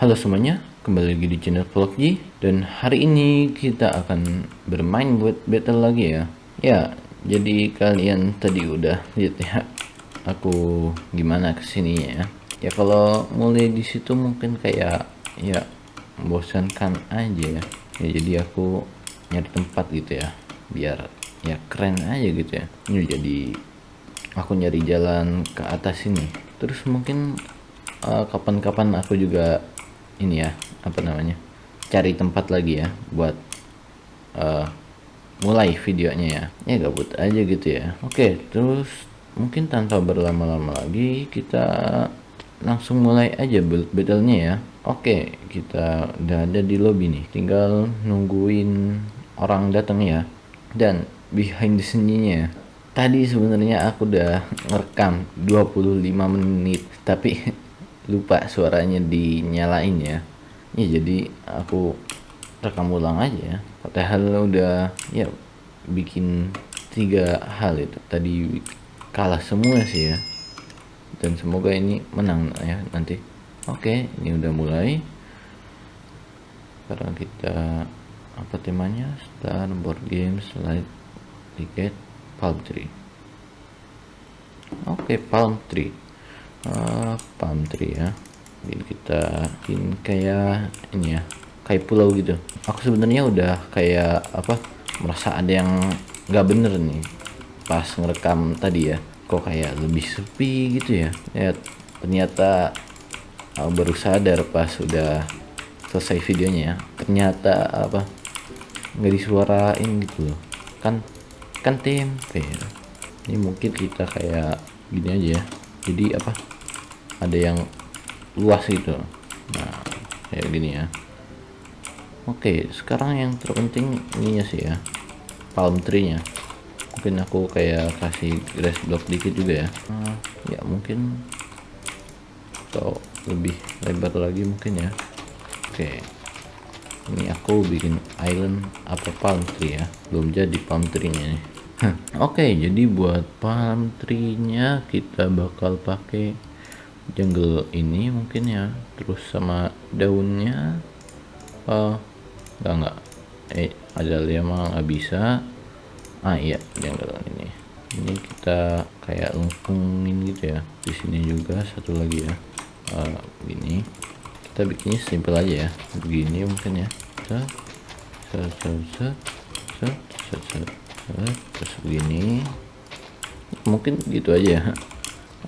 Halo semuanya, kembali lagi di channel Vlogji Dan hari ini kita akan bermain buat battle lagi ya. Ya, jadi kalian tadi udah lihat ya Aku gimana ke sininya ya. Ya kalau mulai di situ mungkin kayak ya membosankan aja ya. Ya jadi aku nyari tempat gitu ya Biar ya keren aja gitu ya. Ini jadi aku nyari jalan ke atas ini. Terus mungkin eh, kapan-kapan aku juga ini ya apa namanya cari tempat lagi ya buat uh, mulai videonya ya. Ya gabut aja gitu ya. Oke terus mungkin tanpa berlama-lama lagi kita langsung mulai aja build battlenya ya. Oke kita udah ada di lobby nih. Tinggal nungguin orang datang ya. Dan behind the scene-nya tadi sebenarnya aku udah ngerekam 25 menit tapi lupa suaranya dinyalain ya. Ya jadi aku rekam ulang aja. Ya padahal udah ya bikin tiga hal itu. Tadi kalah semua sih ya. Dan semoga ini menang ya nanti. Oke ini udah mulai. Sekarang kita apa temanya? Start board game slide ticket palm tree. Oke palm tree uh, palm tree ya. Jadi kita bikin kayak ini ya kayak pulau gitu. Aku sebenarnya udah kayak apa merasa ada yang nggak bener nih pas ngerekam tadi ya. Kok kayak lebih sepi gitu ya. Ya ternyata aku baru sadar pas udah selesai videonya ya. Ternyata apa nggak disuarain gitu loh. Kan kan tempe ya. ini mungkin kita kayak gini aja ya. Jadi apa ada yang luas gitu. Nah kayak gini ya. Oke sekarang yang terpenting ininya sih ya. Palm tree nya mungkin aku kayak kasih grass block dikit juga ya. Nah, ya mungkin atau lebih lebar lagi mungkin ya. Oke. Ini aku bikin island apa palm tree ya. Belum jadi palm tree nya nih. Oke, jadi buat palm tree-nya kita bakal pakai jungle ini mungkin ya. Terus sama daunnya uh, enggak enggak. Eh, ada lima nggak bisa. Ah iya, jungle ini. Ini kita kayak lengkungin gitu ya. Di sini juga satu lagi ya. Uh, begini. Kita bikinnya simple aja ya. Begini mungkin ya. Set, set, set, set, set, set, set terus begini mungkin gitu aja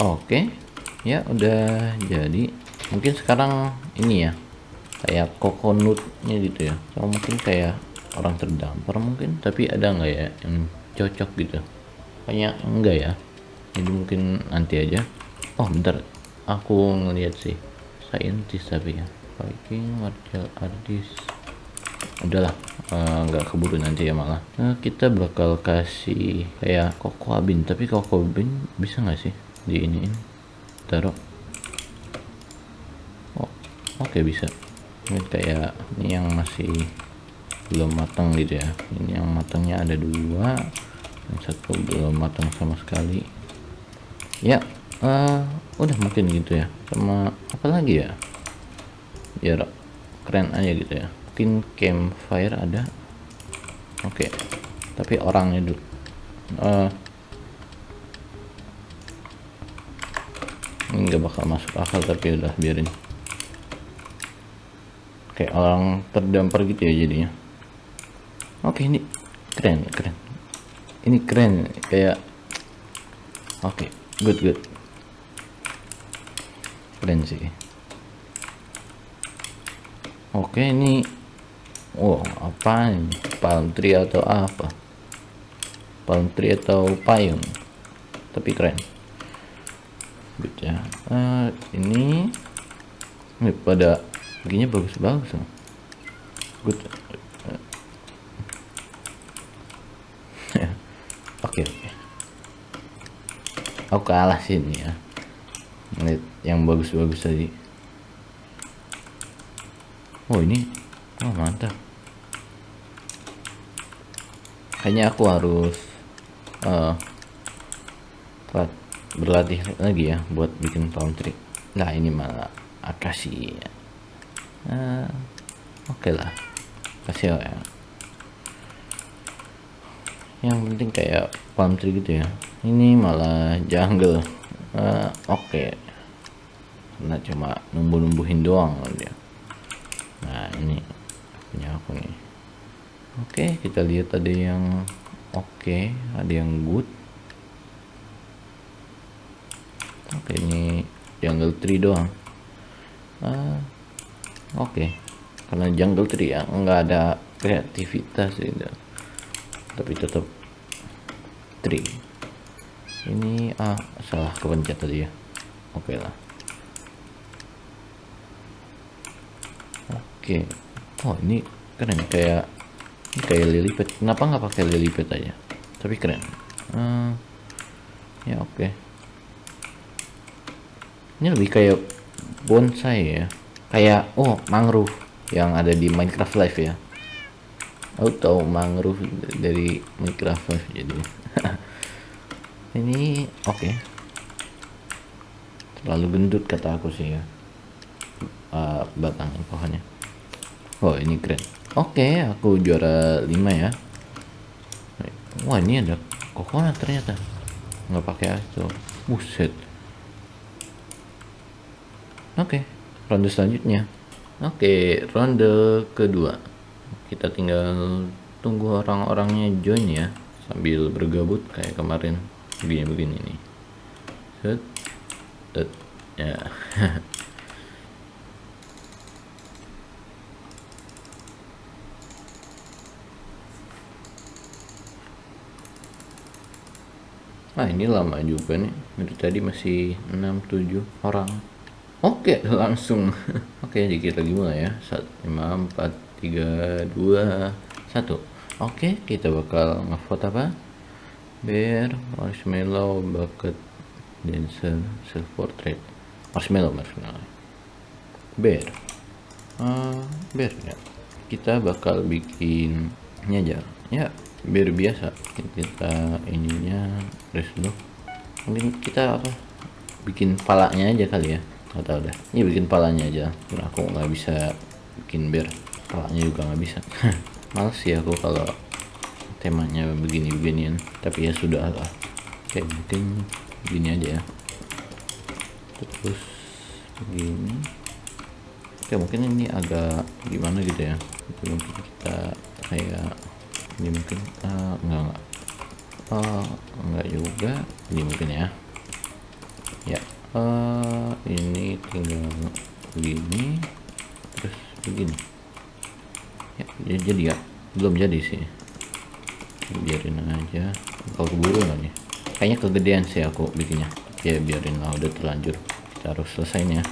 oke ya udah jadi. Mungkin sekarang ini ya kayak coconutnya gitu ya. Atau mungkin kayak orang terdampar mungkin tapi ada nggak ya yang cocok gitu? Kayaknya enggak ya. Jadi mungkin nanti aja. Oh bentar. Aku ngeliat sih. Saintis tapi ya. Viking martial artist udahlah eh, nggak uh, keburu nanti ya malah. Nah, kita bakal kasih kayak koko abin. Tapi koko abin bisa nggak sih di ini taruh oh oke okay, bisa. Ini kayak ini yang masih belum matang gitu ya. Ini yang matangnya ada dua yang satu belum matang sama sekali. Ya uh, udah mungkin gitu ya. Sama apa lagi ya? Biar keren aja gitu ya. Mungkin campfire ada. Oke okay. tapi orangnya dulu. Uh, nggak bakal masuk akal tapi udah biarin kayak orang terdampar gitu ya jadinya oke ini keren keren ini keren kayak oke good good keren sih oke ini Wow, apa ini? Palm tree atau apa? Palm tree atau payung? Tapi keren. Good ya. Uh, ini ini pada begini bagus-bagus. Good. Oke, oke. Aku kalah sini ya. Lihat yang bagus-bagus tadi. Oh, ini oh mantap kayaknya aku harus uh, berlatih lagi ya buat bikin palm tree. Nah ini malah akasi uh, oke okay lah. Kasih ya. Yang penting kayak palm tree gitu ya. Ini malah jungle. Uh, oke. Okay. karena cuma numbuh-numbuhin doang dia. Nah ini punya aku nih. Oke okay, kita lihat ada yang oke okay, ada yang good oke okay, ini jungle tree doang. Uh, oke. Okay. karena jungle tree ya nggak ada kreativitas gitu tapi tetap tree. Ini ah salah kepencet tadi ya. Oke okay lah. Oke. Okay. oh ini keren kayak ini kayak lily pad kenapa nggak pakai lily pad aja? Tapi keren. Hmm, ya oke. okay. Ini lebih kayak bonsai ya. Kayak oh mangrove yang ada di Minecraft Live ya. Aku tahu mangrove dari Minecraft Live jadi. Ini oke. Okay. terlalu gendut kata aku sih ya. Uh, batang pohonnya. Oh ini keren. Oke okay, aku juara 5 ya. Wah ini ada coconut ternyata. Nggak pakai itu buset oke. Okay, ronde selanjutnya. Oke okay, ronde kedua. Kita tinggal tunggu orang-orangnya join ya sambil bergabut kayak kemarin begini begini nih. Set set ya. Ah ini lama juga nih. Dari tadi masih 6-7 orang Oke langsung. Oke dikit lagi mulai ya. 1, 5, 4, 3, 2, 1 Oke kita bakal ngevote apa? Bear marshmallow bucket dancer self portrait marshmallow marshmallow. Bear. Uh, bear ya kita bakal bikin aja ya bear biasa. Kita ininya rest dulu mungkin kita apa bikin palanya aja kali ya nggak tahu deh. Ini bikin palanya aja. Karena aku nggak bisa bikin bear palanya juga nggak bisa. Males sih aku kalau temanya begini-beginian. Tapi ya sudah lah. Kayak mungkin begini aja ya. Terus begini. Oke mungkin ini agak gimana gitu ya? Mungkin kita kayak ini mungkin uh, enggak enggak uh, enggak juga. Ini mungkin ya. Ya uh, ini tinggal begini terus begini. Ya jadi ya belum jadi sih. Biarin aja. Kalau keburu nih? Kayaknya kegedean sih aku bikinnya. Ya biarin lah udah terlanjur. Kita harus selesainya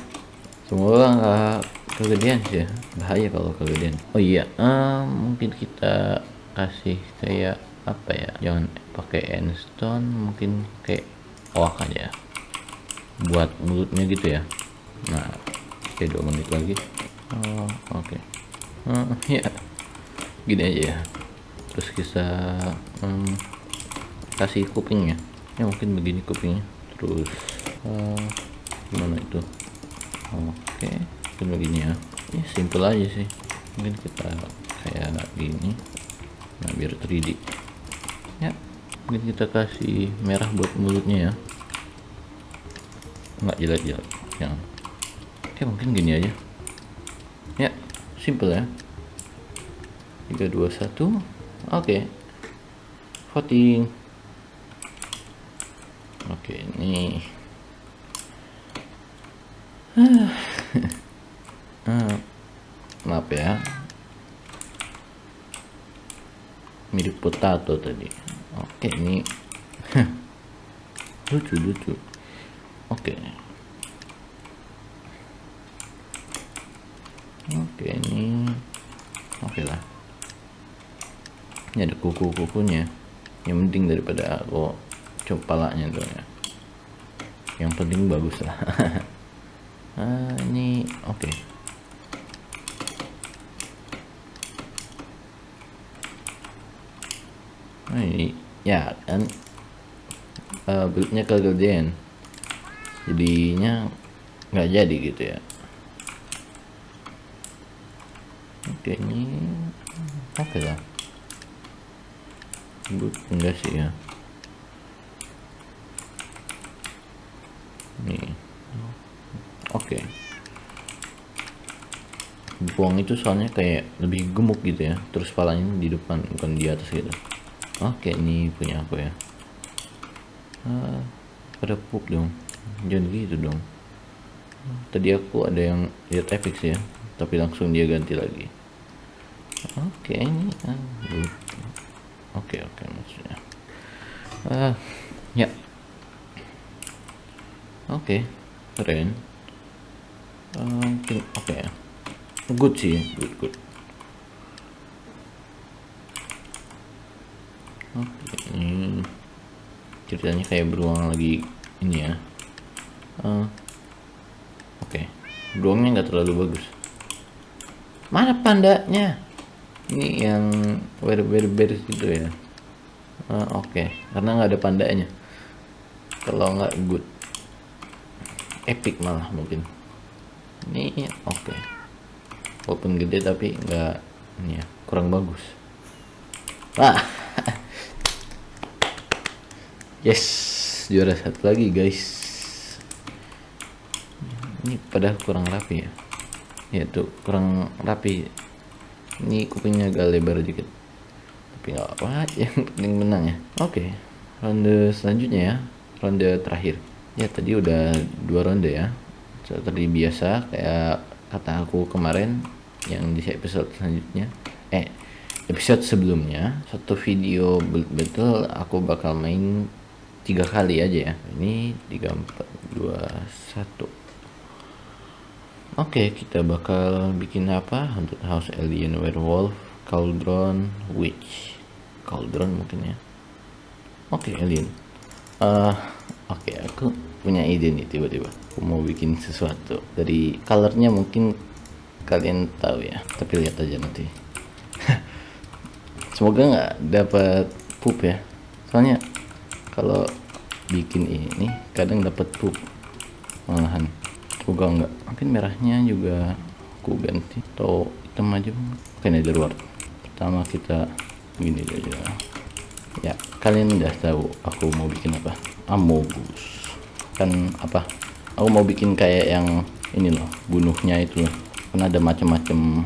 semoga nggak kegedean sih. Ya bahaya kalau kegedean. Oh iya uh, mungkin kita kasih kayak apa ya? Jangan pakai endstone mungkin kayak oak aja buat mulutnya gitu ya. Nah oke dua menit lagi. Oh. Oke. Okay. uh, ya gini aja ya. Terus kita hmm, kasih kupingnya ya. Mungkin begini kupingnya. Terus uh, gimana itu? Oke okay. mungkin begini ya. Ini simple aja sih. Mungkin kita kayak gini. Nah biar 3D. Ya mungkin kita kasih merah buat mulutnya ya nggak jelas-jelas yang oke mungkin gini aja. Ya simple ya. 321 oke. Okay. voting. Oke ini. Ah, maaf ya. Mirip potato tadi. Oke ini. Lucu lucu oke. Okay. oke okay, ini oke okay lah. Ini ada kuku-kukunya. Yang penting daripada aku copalanya tuh ya. Yang penting bagus lah. Ah, ini oke. Okay. nah, ini ya kan uh, buildnya kegedean jadinya nggak jadi gitu ya. Oke ini oke lah good enggak sih ya? Nih. Oke. Buang itu soalnya kayak lebih gemuk gitu ya. Terus palanya di depan bukan di atas gitu. Oke ini punya aku ya. Ah, pada pup dong jangan gitu dong. Tadi aku ada yang lihat epic sih ya tapi langsung dia ganti lagi. Oke ini ah, oke oke maksudnya. Ah ya. Oke keren. Ah, oke ya good sih good good. Oke ini ceritanya kayak beruang lagi ini ya Ah, oke. Beruangnya nggak terlalu bagus. Mana pandanya? Ini yang ber ber ber gitu ya. Ah, oke. Karena nggak ada pandanya. Kalau nggak good. Epic malah mungkin. Ini oke. Walaupun gede tapi nggak ya kurang bagus. Ah. Yes juara satu lagi guys ini padahal kurang rapi ya. Ya tuh kurang rapi. Ini kupingnya agak lebar dikit. Tapi nggak apa yang penting menang ya. Oke ronde selanjutnya ya. Ronde terakhir. Ya tadi udah dua ronde ya. Seperti biasa kayak kata aku kemarin yang di episode selanjutnya. Eh episode sebelumnya satu video betul aku bakal main tiga kali aja ya. Ini tiga empat dua satu Oke, kita bakal bikin apa? Haunted House Alien Werewolf Cauldron Witch. Cauldron mungkin ya. Oke, Alien. Eh, oke, aku punya ide nih tiba-tiba. Aku mau bikin sesuatu. Dari colornya mungkin kalian tahu ya. Tapi lihat aja nanti. Semoga nggak dapat poop ya. Soalnya kalau bikin ini kadang dapat poop malahan semoga enggak. Mungkin merahnya juga aku ganti. Atau hitam aja oke ini dari luar. Pertama kita gini aja. Ya kalian udah tahu aku mau bikin apa? Amogus. Kan apa? Aku mau bikin kayak yang ini loh bunuhnya itu. Loh karena ada macam-macam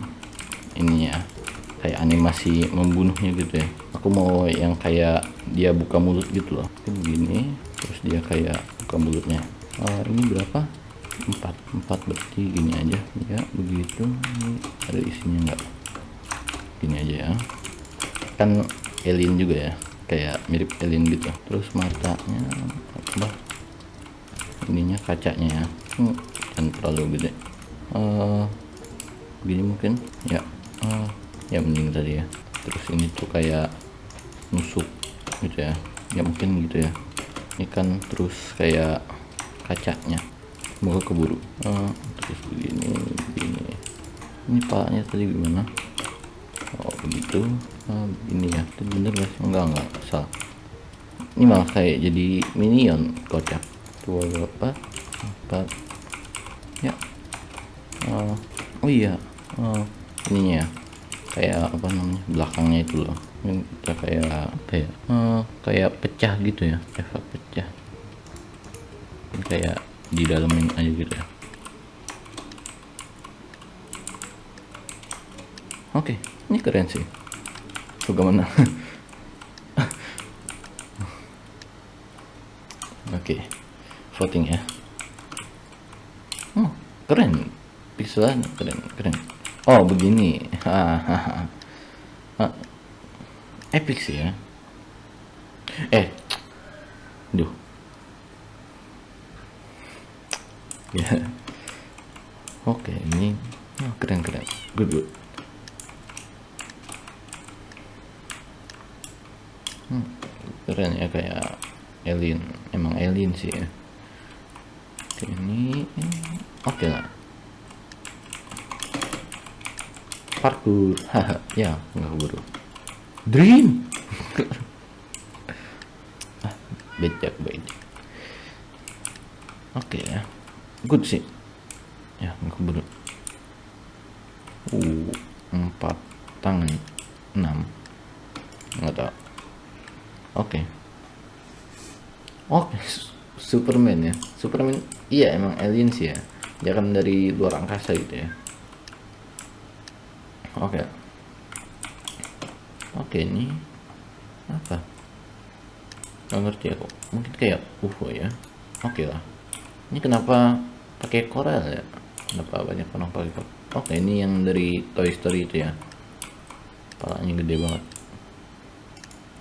ini ya. Kayak animasi membunuhnya gitu ya. Aku mau yang kayak dia buka mulut gitu loh. Begini terus dia kayak buka mulutnya. Uh, ini berapa empat empat berarti gini aja. Ya begitu. Ini ada isinya enggak gini aja ya. Kan alien juga ya. Kayak mirip alien gitu. Terus matanya apa? Ininya kacanya ya. Hmm, terlalu gede. Uh, begini mungkin. Ya uh, ya mending tadi ya. Terus ini tuh kayak nusuk gitu ya. Ya mungkin gitu ya. Ini kan terus kayak kacanya semoga keburu. Uh, terus begini begini. Ini palanya tadi gimana? Oh begitu. Uh, begini ya. Itu bener sih? Enggak enggak. Salah. Ini malah kayak jadi minion kocak. Dua berapa empat. Ya. Uh, oh iya. Ininya ya. Kayak apa namanya? Belakangnya itu loh. Ini kita kayak ya? Uh, kayak pecah gitu ya. Efek pecah. Ini kayak di dalamin aja gitu ya. Oke ini keren sih. Bagaimana oke voting ya. Oh keren. Pixelan keren keren. Oh begini. Hahaha epic sih ya. Eh duh ya. Oke ini oh, keren keren. Good good. Hmm, keren ya kayak alien. Emang alien sih ya. Oke ini. Oke lah. Parkour. Haha ya nggak keburu. Dream! Ah becak becak. Oke ya good sih. Ya keburu uh empat tangan enam. Nggak tahu. Oke. Oke Superman ya. Superman iya emang aliens ya. Dia kan dari luar angkasa gitu ya. Oke. Oke ini apa? Nggak ngerti aku. Mungkin kayak UFO ya. Oke lah. Ini kenapa pakai koral ya? Kenapa banyak orang pakai oke ini yang dari Toy Story itu ya. Palanya gede banget.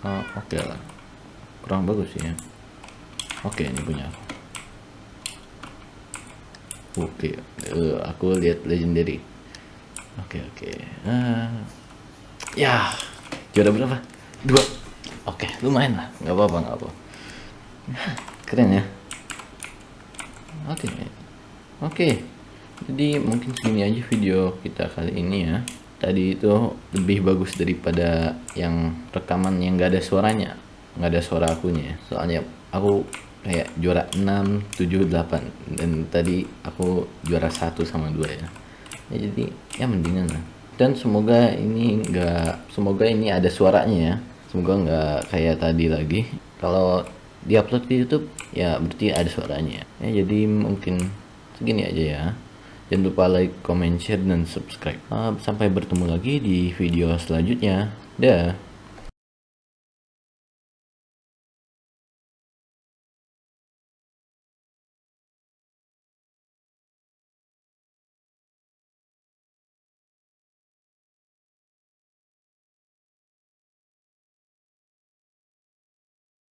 Oh, oke lah. Kurang bagus ya. Oke ini punya aku. Oke uh, aku lihat legendary. Oke oke. Uh, ya juara berapa? Dua. Oke lumayan lah. Nggak apa-apa nggak apa keren ya. Oke oke jadi mungkin segini aja video kita kali ini ya. Tadi itu lebih bagus daripada yang rekaman yang gak ada suaranya nggak ada suara akunya. Soalnya aku kayak juara 6 7 8 dan tadi aku juara satu sama dua ya, ya jadi ya mendingan lah. Dan semoga ini enggak semoga ini ada suaranya ya. Semoga nggak kayak tadi lagi. Kalau diupload di YouTube ya berarti ada suaranya. Ya jadi mungkin segini aja ya. Jangan lupa like comment share dan subscribe. Uh, sampai bertemu lagi di video selanjutnya. Dah